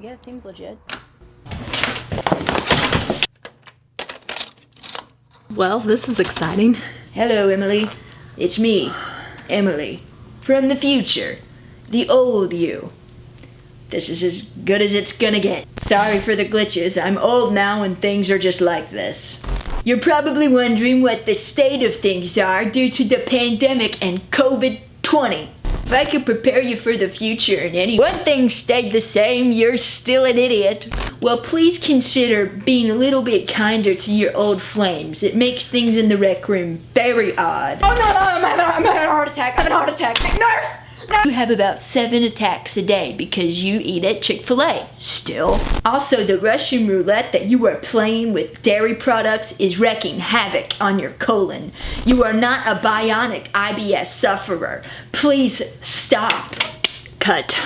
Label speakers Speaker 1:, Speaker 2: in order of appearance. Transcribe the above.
Speaker 1: Yeah, seems legit. Well, this is exciting.
Speaker 2: Hello, Emily. It's me, Emily, from the future. The old you. This is as good as it's gonna get. Sorry for the glitches. I'm old now and things are just like this. You're probably wondering what the state of things are due to the pandemic and COVID-20. If I could prepare you for the future and any one thing stayed the same, you're still an idiot. Well, please consider being a little bit kinder to your old flames. It makes things in the rec room very odd.
Speaker 1: Oh no, no, I'm having, I'm having a heart attack. I'm having a heart attack. Nurse!
Speaker 2: You have about seven attacks a day because you eat at Chick-fil-A still. Also, the Russian roulette that you are playing with dairy products is wreaking havoc on your colon. You are not a bionic IBS sufferer. Please stop. Cut.